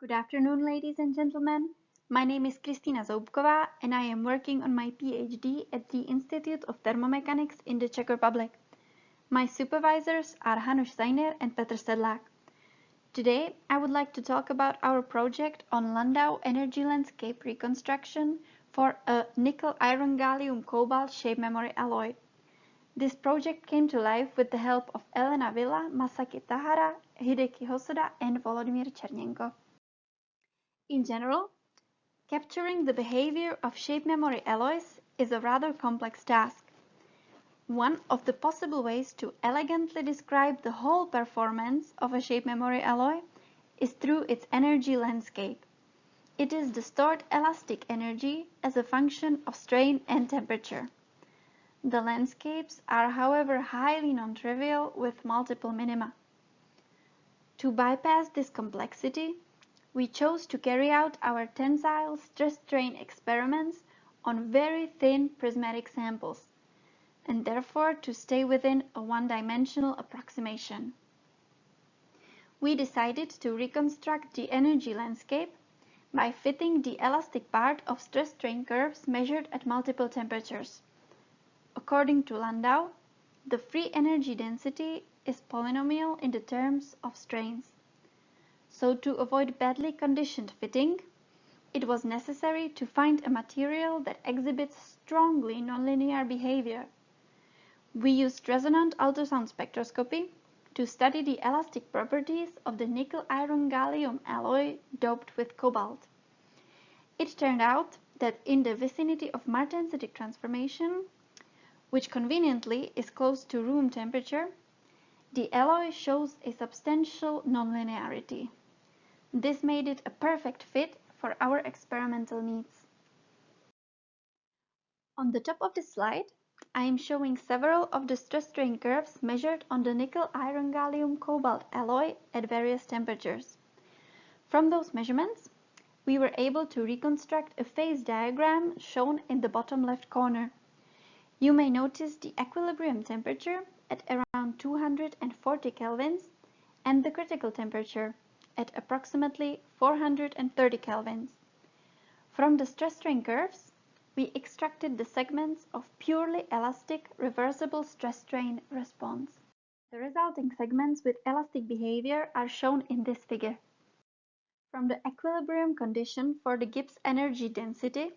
Good afternoon, ladies and gentlemen. My name is Kristina Zoubková and I am working on my PhD at the Institute of Thermomechanics in the Czech Republic. My supervisors are Hanuš Seiner and Petr Sedlák. Today, I would like to talk about our project on Landau energy landscape reconstruction for a nickel iron gallium cobalt shape memory alloy. This project came to life with the help of Elena Villa, Masaki Tahara, Hideki Hosoda and Volodymyr Chernenko. In general, capturing the behavior of shape memory alloys is a rather complex task. One of the possible ways to elegantly describe the whole performance of a shape memory alloy is through its energy landscape. It is the stored elastic energy as a function of strain and temperature. The landscapes are however highly non-trivial with multiple minima. To bypass this complexity, we chose to carry out our tensile stress strain experiments on very thin prismatic samples and therefore to stay within a one-dimensional approximation. We decided to reconstruct the energy landscape by fitting the elastic part of stress strain curves measured at multiple temperatures. According to Landau, the free energy density is polynomial in the terms of strains. So to avoid badly conditioned fitting, it was necessary to find a material that exhibits strongly nonlinear behavior we used resonant ultrasound spectroscopy to study the elastic properties of the nickel-iron-gallium alloy doped with cobalt. It turned out that in the vicinity of martensitic transformation, which conveniently is close to room temperature, the alloy shows a substantial nonlinearity. This made it a perfect fit for our experimental needs. On the top of the slide, I am showing several of the stress strain curves measured on the nickel iron gallium cobalt alloy at various temperatures. From those measurements, we were able to reconstruct a phase diagram shown in the bottom left corner. You may notice the equilibrium temperature at around 240 kelvins and the critical temperature at approximately 430 kelvins. From the stress strain curves, we extracted the segments of purely elastic reversible stress strain response. The resulting segments with elastic behavior are shown in this figure. From the equilibrium condition for the Gibbs energy density,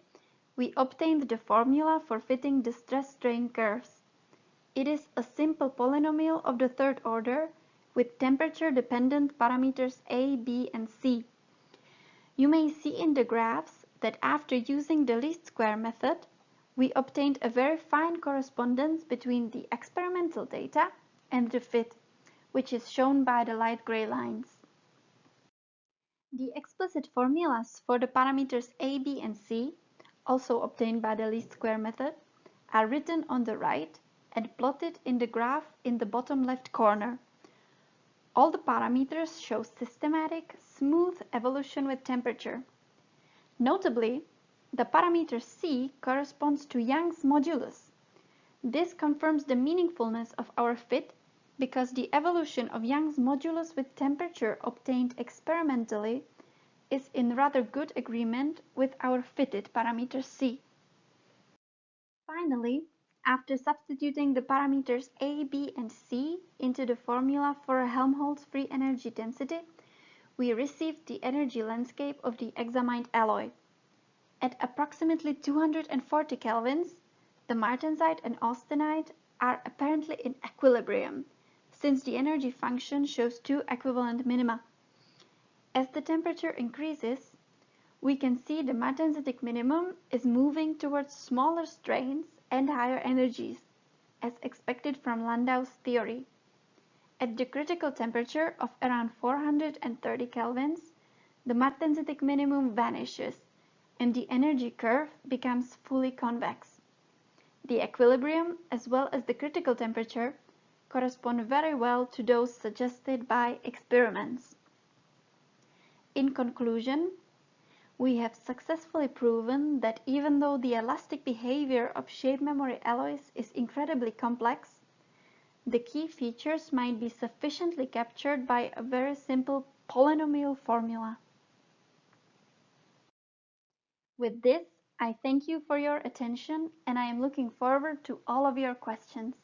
we obtained the formula for fitting the stress strain curves. It is a simple polynomial of the third order with temperature dependent parameters A, B and C. You may see in the graphs that after using the least square method, we obtained a very fine correspondence between the experimental data and the fit, which is shown by the light gray lines. The explicit formulas for the parameters a, b and c, also obtained by the least square method, are written on the right and plotted in the graph in the bottom left corner. All the parameters show systematic, smooth evolution with temperature. Notably, the parameter c corresponds to Young's modulus. This confirms the meaningfulness of our fit because the evolution of Young's modulus with temperature obtained experimentally is in rather good agreement with our fitted parameter c. Finally, after substituting the parameters a, b and c into the formula for Helmholtz free energy density, we received the energy landscape of the examined alloy. At approximately 240 kelvins, the martensite and austenite are apparently in equilibrium, since the energy function shows two equivalent minima. As the temperature increases, we can see the martensitic minimum is moving towards smaller strains and higher energies, as expected from Landau's theory. At the critical temperature of around 430 kelvins, the martensitic minimum vanishes and the energy curve becomes fully convex. The equilibrium as well as the critical temperature correspond very well to those suggested by experiments. In conclusion, we have successfully proven that even though the elastic behavior of shape memory alloys is incredibly complex, the key features might be sufficiently captured by a very simple polynomial formula. With this, I thank you for your attention and I am looking forward to all of your questions.